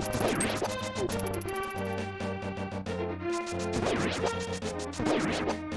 Thank you.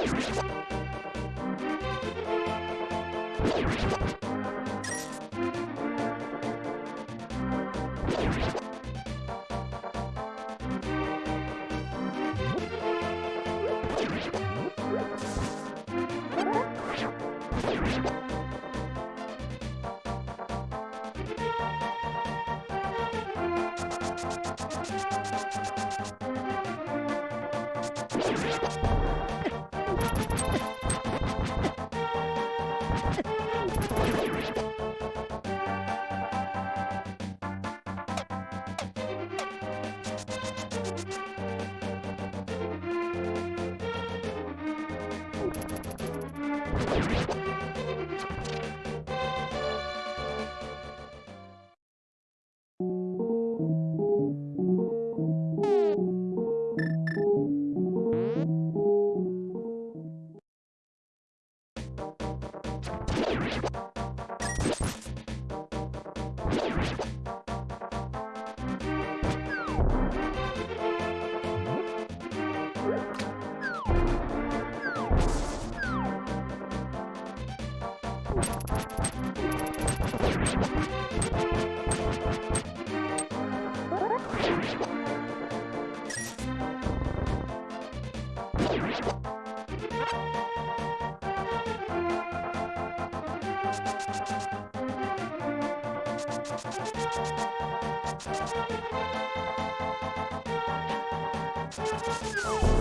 you. Oh!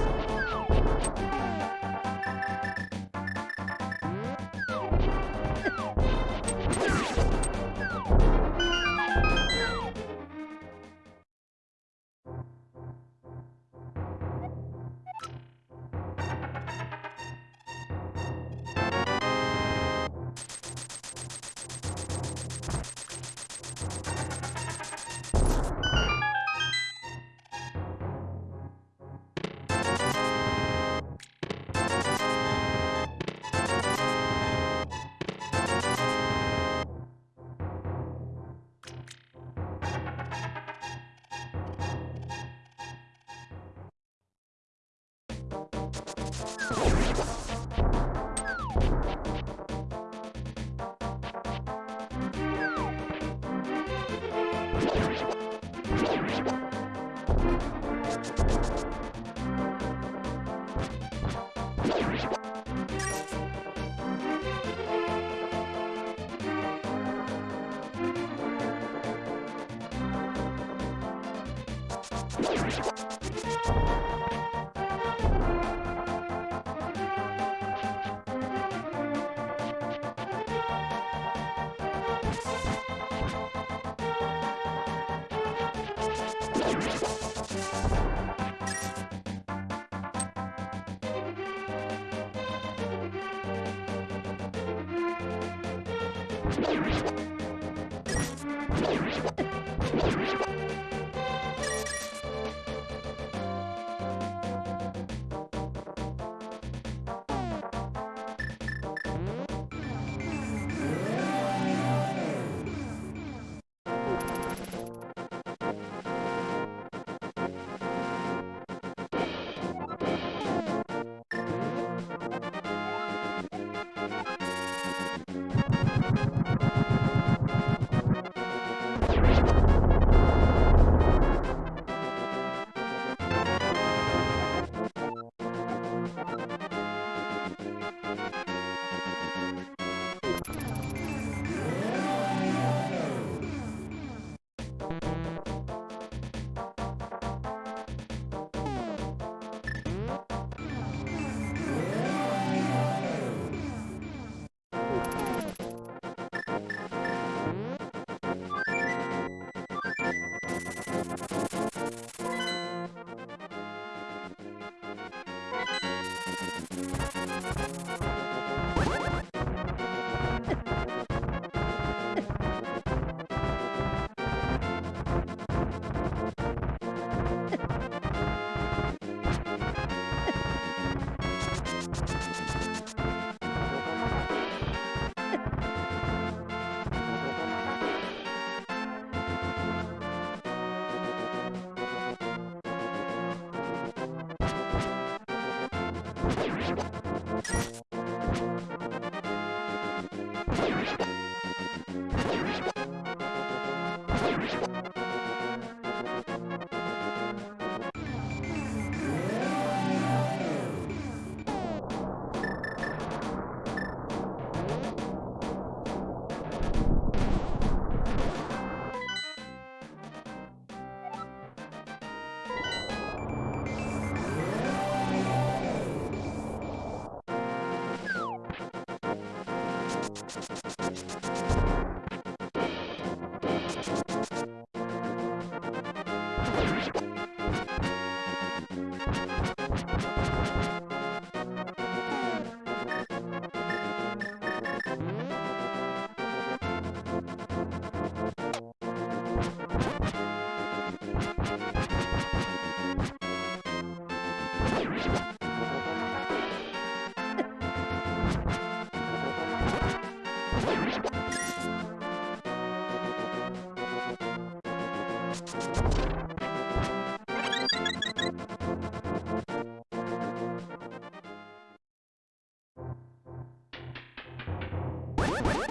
What?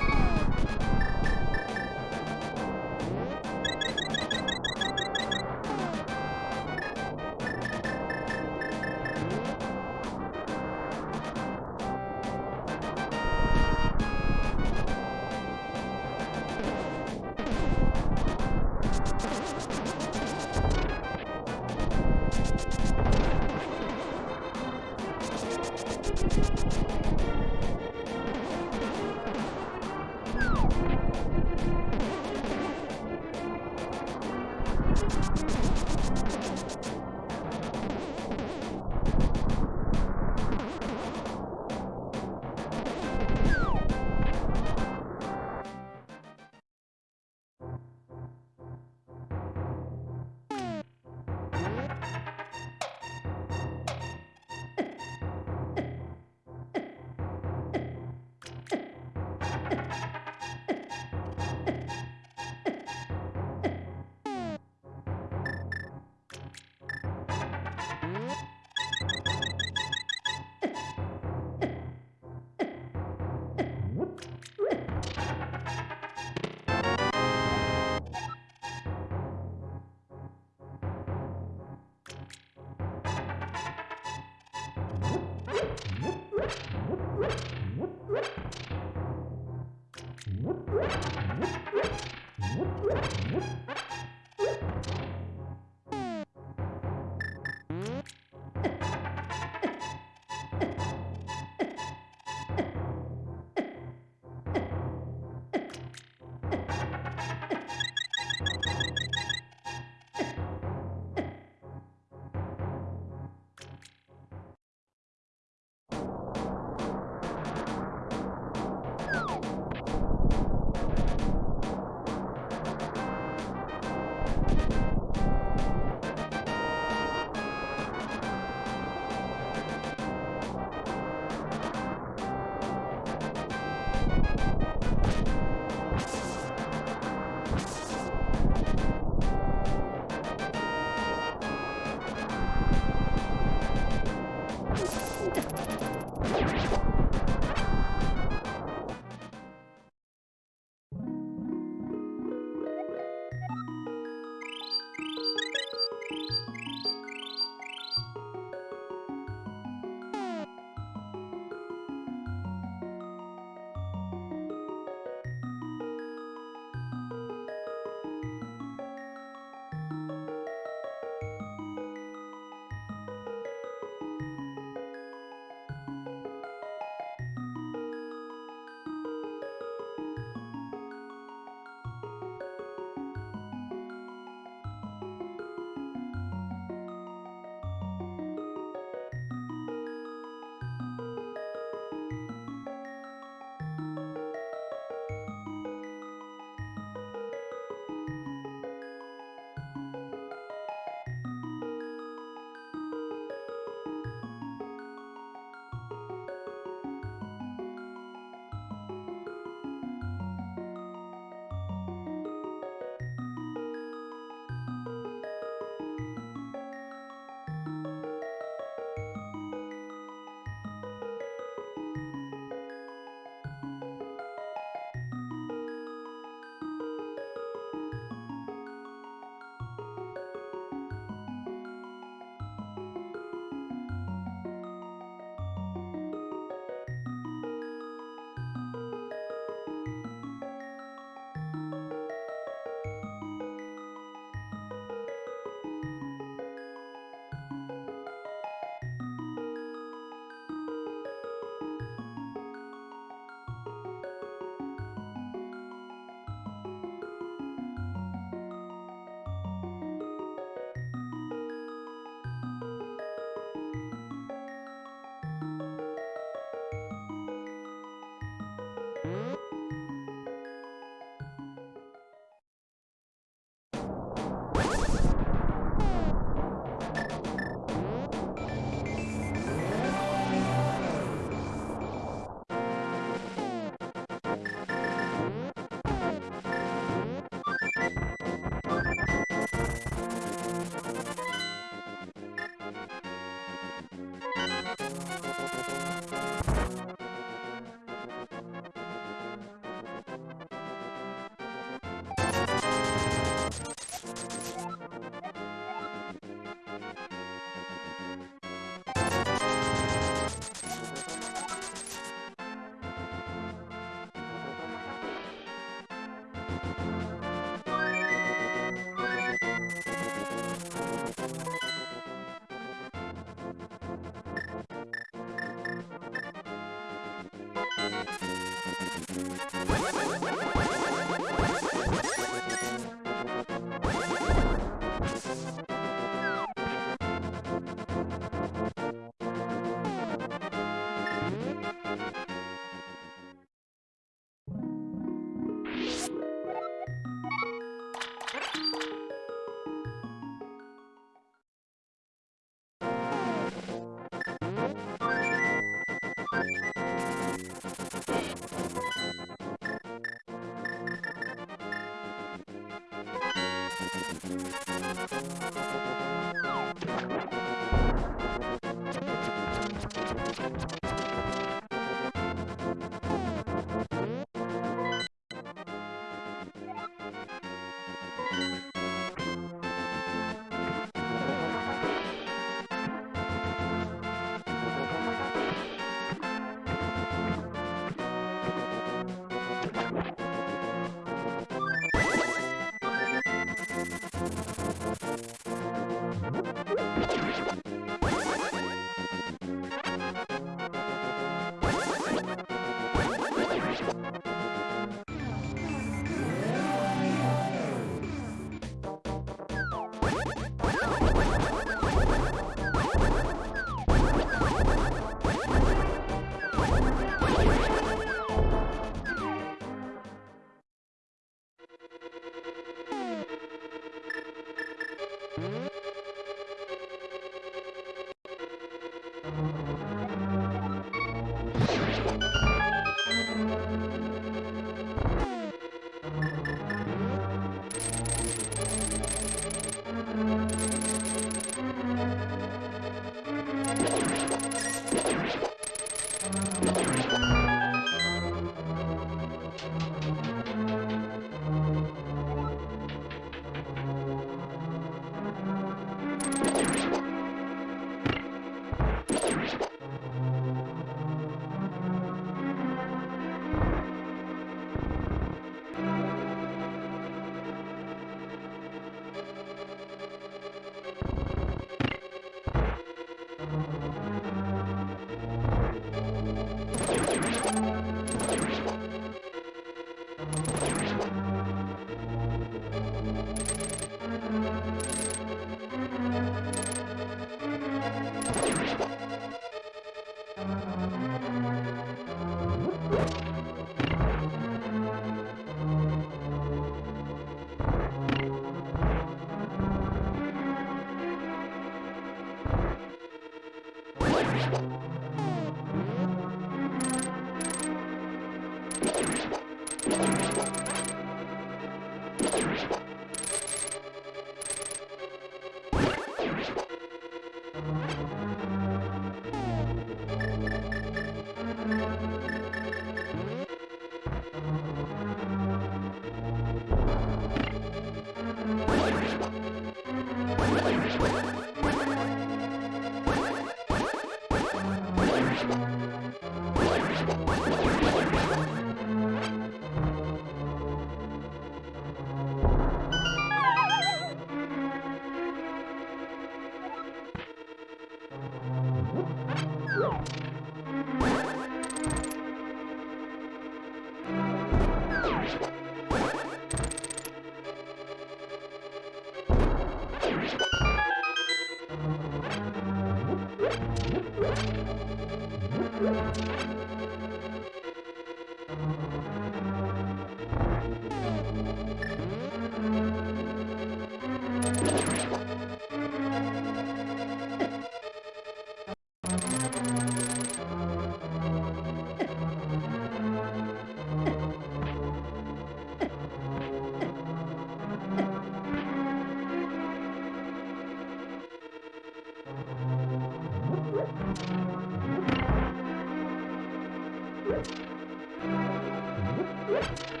What?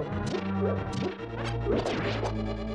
Let's go.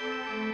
Música